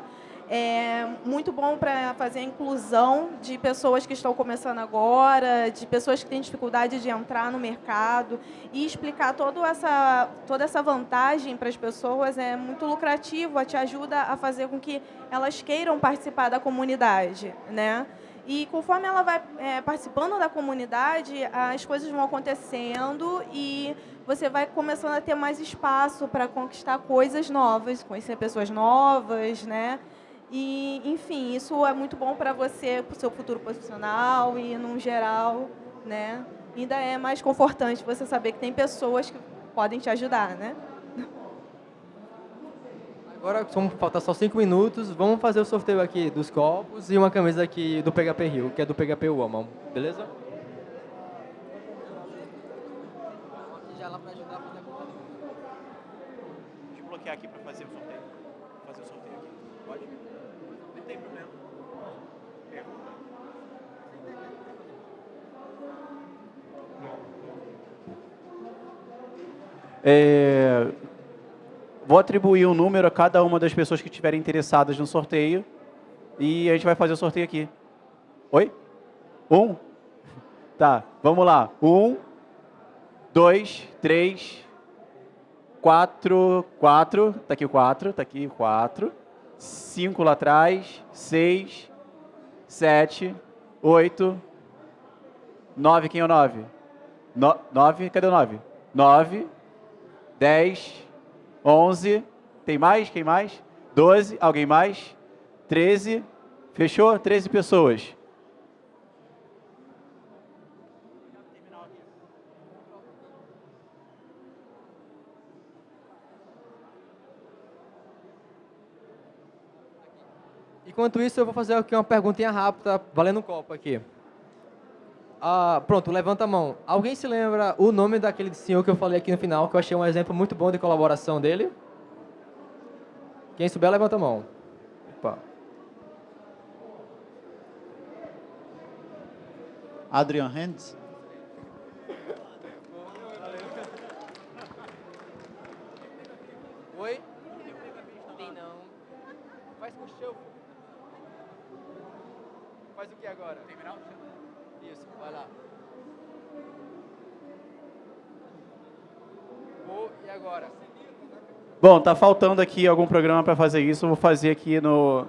É muito bom para fazer a inclusão de pessoas que estão começando agora, de pessoas que têm dificuldade de entrar no mercado e explicar toda essa, toda essa vantagem para as pessoas é muito lucrativo, te ajuda a fazer com que elas queiram participar da comunidade, né? E conforme ela vai é, participando da comunidade, as coisas vão acontecendo e você vai começando a ter mais espaço para conquistar coisas novas, conhecer pessoas novas, né? E, enfim, isso é muito bom para você, para o seu futuro profissional e, no geral, né? Ainda é mais confortante você saber que tem pessoas que podem te ajudar, né? Agora, como falta só cinco minutos, vamos fazer o sorteio aqui dos copos e uma camisa aqui do PHP Rio, que é do PHP Woman, beleza? Já lá para ajudar a fazer a conta. Deixa eu bloquear aqui para fazer o sorteio. Vou fazer o sorteio aqui. Pode? Não tem problema. Pergunta. É, vou atribuir um número a cada uma das pessoas que estiverem interessadas no sorteio e a gente vai fazer o sorteio aqui. Oi? Um? <laughs> Tá, vamos lá. Um, dois, três, quatro, quatro. Tá aqui o quatro, tá aqui o quatro. Cinco lá atrás, seis, sete, oito, nove. Quem é o nove? No, nove, cadê o nove? Nove, dez, onze. Tem mais? Quem mais? Doze. Alguém mais? Treze. Fechou? Treze pessoas. Enquanto isso, eu vou fazer aqui uma perguntinha rápida, valendo um copo aqui. Ah, pronto, levanta a mão. Alguém se lembra o nome daquele senhor que eu falei aqui no final, que eu achei um exemplo muito bom de colaboração dele? Quem souber, levanta a mão. Opa. Adrian Hands. Oi? Tem não. Faz com o show. Faz o que agora? Terminar o show. Vai lá. E agora? Bom, tá faltando aqui algum programa para fazer isso. Eu vou fazer aqui no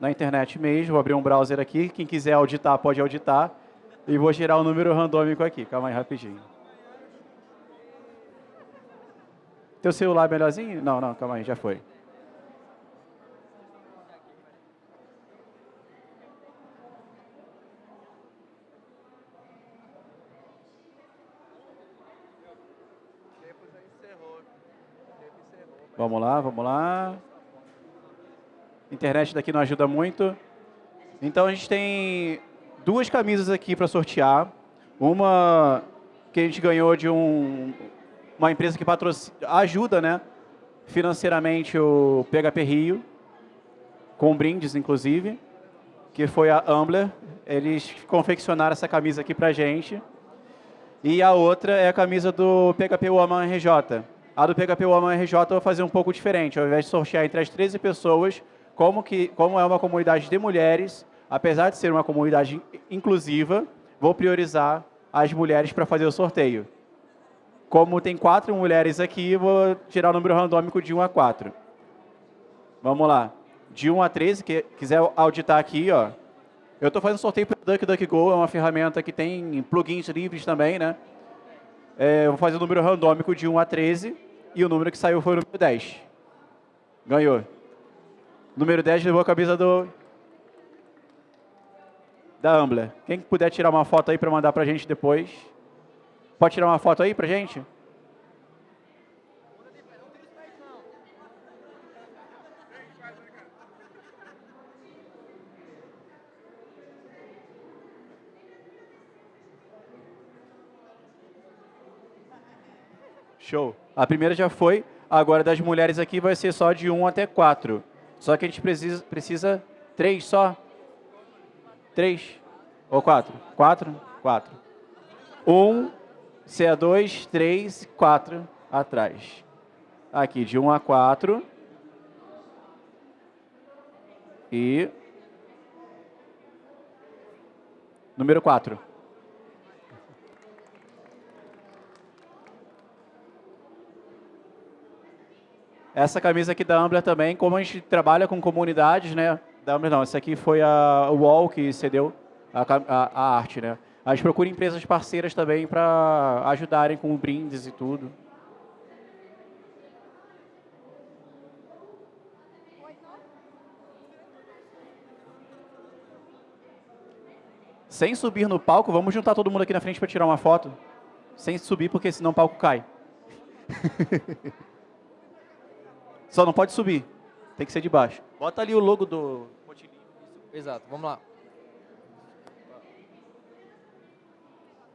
na internet mesmo. Vou abrir um browser aqui. Quem quiser auditar pode auditar. E vou gerar um número randômico aqui. Calma aí, rapidinho. Teu celular é melhorzinho? Não, não, calma aí, já foi. Vamos lá, vamos lá. Internet daqui não ajuda muito. Então a gente tem duas camisas aqui para sortear. Uma que a gente ganhou de um, uma empresa que patrocina, ajuda né, financeiramente o PHP Rio, com brindes inclusive, que foi a Ambler. Eles confeccionaram essa camisa aqui para gente. E a outra é a camisa do PHP Woman RJ. A do PHP Woman RJ eu vou fazer um pouco diferente. Ao invés de sortear entre as 13 pessoas, como, que, como é uma comunidade de mulheres, apesar de ser uma comunidade inclusiva, vou priorizar as mulheres para fazer o sorteio. Como tem quatro mulheres aqui, vou tirar o número randômico de 1 a 4. Vamos lá. De 1 a 13, que quiser auditar aqui, ó. Eu estou fazendo sorteio para o DuckDuckGo, é uma ferramenta que tem plugins livres também, né? É, vou fazer o número randômico de 1 a 13 e o número que saiu foi o número 10. Ganhou. Número 10 levou a camisa do da Ambler. Quem puder tirar uma foto aí para mandar para a gente depois. Pode tirar uma foto aí para a gente? Show. A primeira já foi. Agora das mulheres aqui vai ser só de 1 até 4. Só que a gente precisa, precisa 3 só. 3 ou 4? 4? 4. 1, CA2, 3, 4 atrás. Aqui de 1 a 4. E número 4. Essa camisa aqui da Ambler também, como a gente trabalha com comunidades, né? Da Ambler não, essa aqui foi a UOL que cedeu a, a, a arte, né? A gente procura empresas parceiras também para ajudarem com brindes e tudo. Sem subir no palco, vamos juntar todo mundo aqui na frente para tirar uma foto. Sem subir, porque senão o palco cai. <laughs> Só não pode subir. Tem que ser de baixo. Bota ali o logo do Exato, vamos lá.